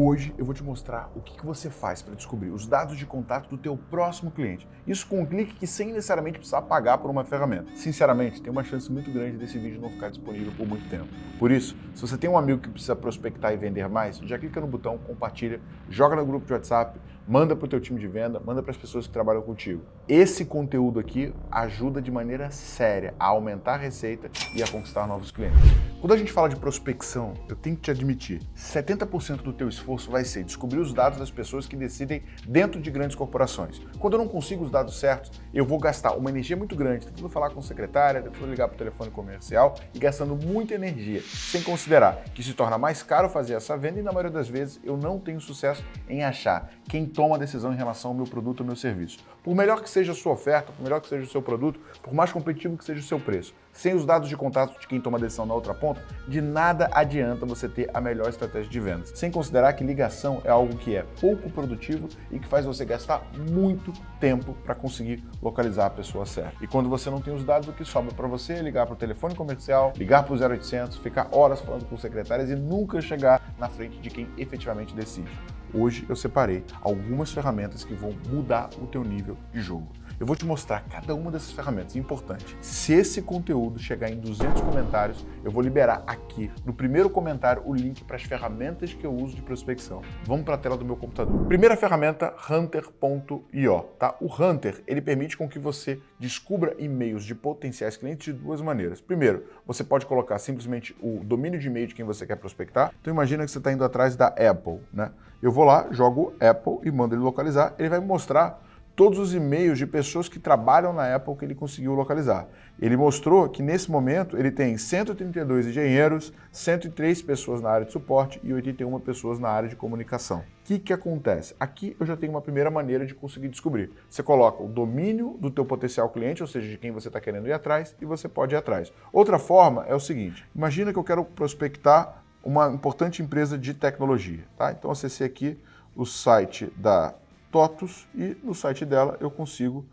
Hoje eu vou te mostrar o que, você faz para descobrir os dados de contato do teu próximo cliente. Isso com um clique que sem necessariamente precisar pagar por uma ferramenta. Sinceramente, tem uma chance muito grande desse vídeo não ficar disponível por muito tempo. Por isso, se você tem um amigo que precisa prospectar e vender mais, já clica no botão, compartilha, joga no grupo de WhatsApp, manda para o teu time de venda, manda para as pessoas que trabalham contigo. Esse conteúdo aqui ajuda de maneira séria a aumentar a receita e a conquistar novos clientes. Quando a gente fala de prospecção, eu tenho que te admitir, 70% do teu esforço vai ser descobrir os dados das pessoas que decidem dentro de grandes corporações. Quando eu não consigo os dados certos, eu vou gastar uma energia muito grande tentando falar com secretária, tentando ligar para o telefone comercial e gastando muita energia, sem considerar que se torna mais caro fazer essa venda e na maioria das vezes eu não tenho sucesso em achar quem toma a decisão em relação ao meu produto ou meu serviço. Por melhor que seja a sua oferta, por melhor que seja o seu produto, por mais competitivo que seja o seu preço, sem os dados de contato de quem toma a decisão na outra ponta, de nada adianta você ter a melhor estratégia de vendas. Sem considerar que ligação é algo que é pouco produtivo e que faz você gastar muito tempo para conseguir localizar a pessoa certa. E quando você não tem os dados, o que sobra para você é ligar para o telefone comercial, ligar para o 0800, ficar horas falando com secretárias e nunca chegar na frente de quem efetivamente decide. Hoje eu separei algumas ferramentas que vão mudar o teu nível de jogo. Eu vou te mostrar cada uma dessas ferramentas. Importante, se esse conteúdo chegar em 200 comentários, eu vou liberar aqui no primeiro comentário o link para as ferramentas que eu uso de prospecção. Vamos para a tela do meu computador. Primeira ferramenta, hunter.io. Tá? O Hunter ele permite com que você descubra e-mails de potenciais clientes de duas maneiras. Primeiro, você pode colocar simplesmente o domínio de e-mail de quem você quer prospectar. Então imagina que você está indo atrás da Apple. Né? Eu vou lá, jogo Apple e mando ele localizar. Ele vai mostrar todos os e-mails de pessoas que trabalham na Apple que ele conseguiu localizar. Ele mostrou que nesse momento ele tem 132 engenheiros, 103 pessoas na área de suporte e 81 pessoas na área de comunicação. O que, que acontece? Aqui eu já tenho uma primeira maneira de conseguir descobrir. Você coloca o domínio do teu potencial cliente, ou seja, de quem você está querendo ir atrás, e você pode ir atrás. Outra forma é o seguinte, imagina que eu quero prospectar uma importante empresa de tecnologia. Tá? Então acessei aqui o site da TOTUS e no site dela eu consigo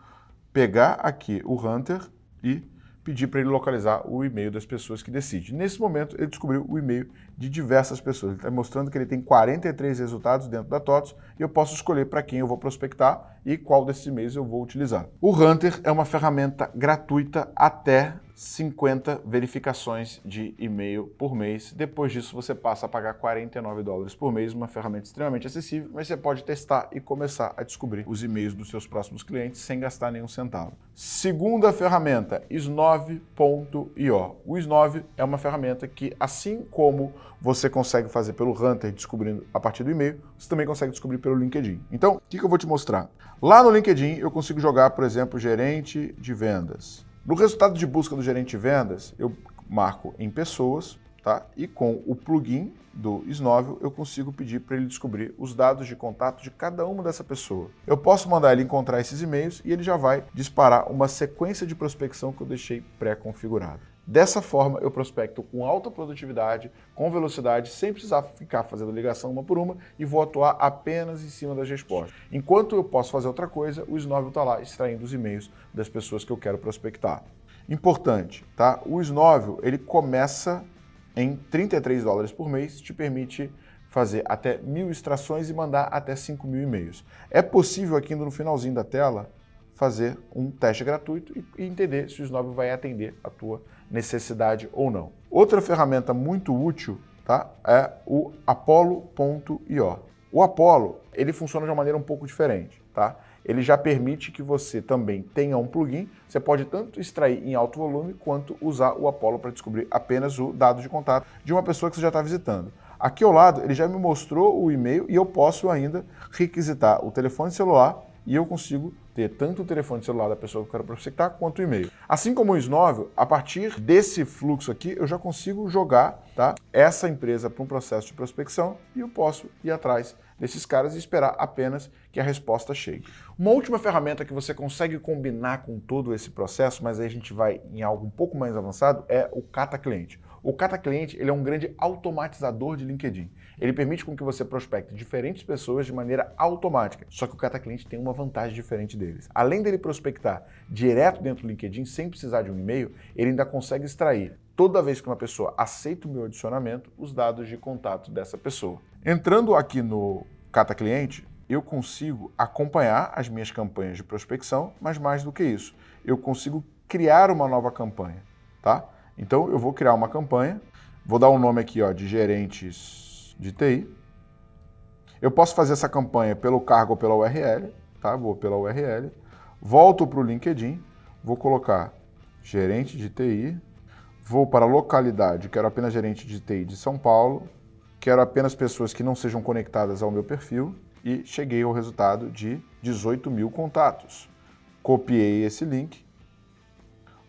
pegar aqui o Hunter e pedir para ele localizar o e-mail das pessoas que decidem. Nesse momento, ele descobriu o e-mail de diversas pessoas. Ele está mostrando que ele tem 43 resultados dentro da TOTUS e eu posso escolher para quem eu vou prospectar e qual desses e-mails eu vou utilizar. O Hunter é uma ferramenta gratuita até 50 verificações de e-mail por mês. Depois disso, você passa a pagar 49 dólares por mês, uma ferramenta extremamente acessível, mas você pode testar e começar a descobrir os e-mails dos seus próximos clientes sem gastar nenhum centavo. Segunda ferramenta, Snove.io. O Snove é uma ferramenta que, assim como você consegue fazer pelo Hunter descobrindo a partir do e-mail, você também consegue descobrir pelo LinkedIn. Então, o que eu vou te mostrar? Lá no LinkedIn, eu consigo jogar, por exemplo, gerente de vendas. No resultado de busca do gerente de vendas, eu marco em pessoas, tá? E com o plugin do Snóvio, eu consigo pedir para ele descobrir os dados de contato de cada uma dessa pessoa. Eu posso mandar ele encontrar esses e-mails e ele já vai disparar uma sequência de prospecção que eu deixei pré-configurada. Dessa forma, eu prospecto com alta produtividade, com velocidade, sem precisar ficar fazendo ligação uma por uma e vou atuar apenas em cima das respostas. Enquanto eu posso fazer outra coisa, o Snóvio está lá extraindo os e-mails das pessoas que eu quero prospectar. Importante, tá? O Snóvio, ele começa em 33 dólares por mês, te permite fazer até mil extrações e mandar até 5 mil e-mails. É possível aqui no finalzinho da tela fazer um teste gratuito e entender se o Snóvio vai atender a tua necessidade ou não. Outra ferramenta muito útil tá, é o Apollo.io. O Apollo ele funciona de uma maneira um pouco diferente. Tá? Ele já permite que você também tenha um plugin. Você pode tanto extrair em alto volume quanto usar o Apollo para descobrir apenas o dado de contato de uma pessoa que você já está visitando. Aqui ao lado ele já me mostrou o e-mail e eu posso ainda requisitar o telefone celular e eu consigo ter tanto o telefone celular da pessoa que eu quero prospectar quanto o e-mail. Assim como o Snóvel, a partir desse fluxo aqui, eu já consigo jogar tá, essa empresa para um processo de prospecção e eu posso ir atrás desses caras e esperar apenas que a resposta chegue. Uma última ferramenta que você consegue combinar com todo esse processo, mas aí a gente vai em algo um pouco mais avançado, é o Cata Cliente. O Cata Cliente ele é um grande automatizador de LinkedIn. Ele permite com que você prospecte diferentes pessoas de maneira automática. Só que o Cata Cliente tem uma vantagem diferente deles. Além dele prospectar direto dentro do LinkedIn sem precisar de um e-mail, ele ainda consegue extrair toda vez que uma pessoa aceita o meu adicionamento, os dados de contato dessa pessoa. Entrando aqui no Cata Cliente, eu consigo acompanhar as minhas campanhas de prospecção, mas mais do que isso, eu consigo criar uma nova campanha, tá? Então eu vou criar uma campanha, vou dar um nome aqui ó, de gerentes de TI. Eu posso fazer essa campanha pelo cargo ou pela URL, tá? Vou pela URL, volto para o LinkedIn, vou colocar gerente de TI, vou para a localidade, quero apenas gerente de TI de São Paulo, quero apenas pessoas que não sejam conectadas ao meu perfil e cheguei ao resultado de 18 mil contatos. Copiei esse link,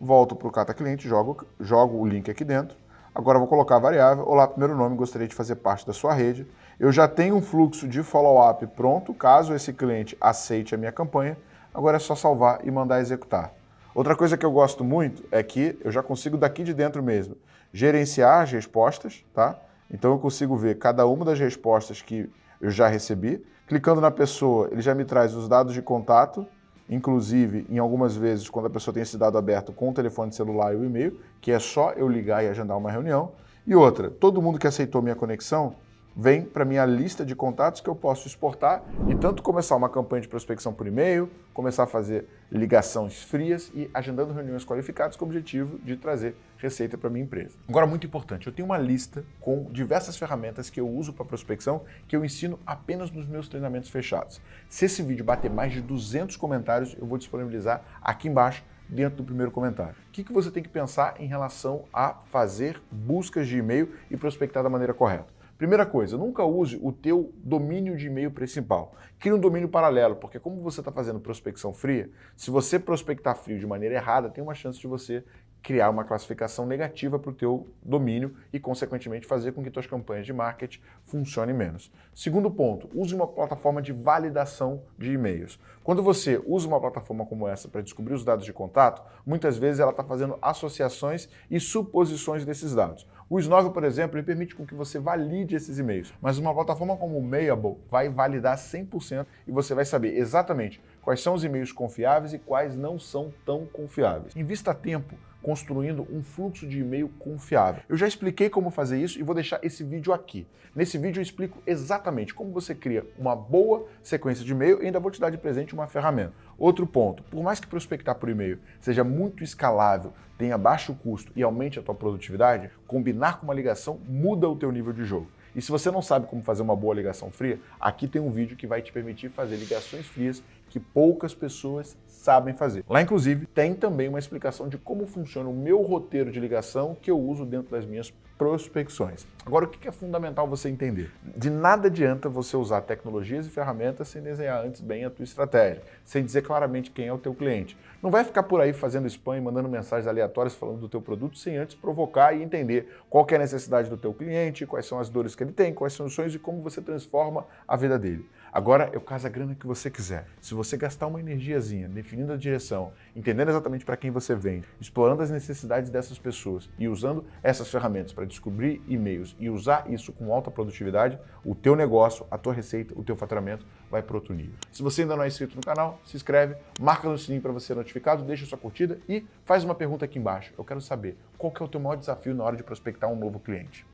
volto para o Cata Cliente, jogo, jogo o link aqui dentro. Agora vou colocar a variável. Olá, primeiro nome, gostaria de fazer parte da sua rede. Eu já tenho um fluxo de follow-up pronto, caso esse cliente aceite a minha campanha. Agora é só salvar e mandar executar. Outra coisa que eu gosto muito é que eu já consigo daqui de dentro mesmo gerenciar as respostas, tá? Então eu consigo ver cada uma das respostas que eu já recebi. Clicando na pessoa, ele já me traz os dados de contato, inclusive em algumas vezes quando a pessoa tem esse dado aberto com o telefone celular e o e-mail, que é só eu ligar e agendar uma reunião. E outra, todo mundo que aceitou minha conexão vem para minha lista de contatos que eu posso exportar e tanto começar uma campanha de prospecção por e-mail, começar a fazer ligações frias e agendando reuniões qualificadas com o objetivo de trazer receita para minha empresa. Agora, muito importante, eu tenho uma lista com diversas ferramentas que eu uso para prospecção que eu ensino apenas nos meus treinamentos fechados. Se esse vídeo bater mais de 200 comentários, eu vou disponibilizar aqui embaixo dentro do primeiro comentário. O que, que você tem que pensar em relação a fazer buscas de e-mail e prospectar da maneira correta? Primeira coisa, nunca use o teu domínio de e-mail principal. Crie um domínio paralelo, porque como você está fazendo prospecção fria, se você prospectar frio de maneira errada, tem uma chance de você criar uma classificação negativa para o teu domínio e, consequentemente, fazer com que tuas campanhas de marketing funcionem menos. Segundo ponto, use uma plataforma de validação de e-mails. Quando você usa uma plataforma como essa para descobrir os dados de contato, muitas vezes ela está fazendo associações e suposições desses dados. O Snove, por exemplo, ele permite com que você valide esses e-mails, mas uma plataforma como o Mailable vai validar 100% e você vai saber exatamente quais são os e-mails confiáveis e quais não são tão confiáveis. Invista tempo construindo um fluxo de e-mail confiável. Eu já expliquei como fazer isso e vou deixar esse vídeo aqui. Nesse vídeo eu explico exatamente como você cria uma boa sequência de e-mail e ainda vou te dar de presente uma ferramenta. Outro ponto, por mais que prospectar por e-mail seja muito escalável, tenha baixo custo e aumente a tua produtividade, combinar com uma ligação muda o teu nível de jogo. E se você não sabe como fazer uma boa ligação fria, aqui tem um vídeo que vai te permitir fazer ligações frias que poucas pessoas sabem fazer. Lá, inclusive, tem também uma explicação de como funciona o meu roteiro de ligação que eu uso dentro das minhas prospecções. Agora, o que é fundamental você entender? De nada adianta você usar tecnologias e ferramentas sem desenhar antes bem a tua estratégia, sem dizer claramente quem é o teu cliente. Não vai ficar por aí fazendo spam e mandando mensagens aleatórias falando do teu produto sem antes provocar e entender qual é a necessidade do teu cliente, quais são as dores que ele tem, quais são os sonhos e como você transforma a vida dele. Agora, eu caso a grana que você quiser. Se você gastar uma energiazinha definindo a direção, entendendo exatamente para quem você vende, explorando as necessidades dessas pessoas e usando essas ferramentas para descobrir e-mails e usar isso com alta produtividade, o teu negócio, a tua receita, o teu faturamento vai para outro nível. Se você ainda não é inscrito no canal, se inscreve, marca no sininho para você ser notificado, deixa sua curtida e faz uma pergunta aqui embaixo. Eu quero saber qual que é o teu maior desafio na hora de prospectar um novo cliente.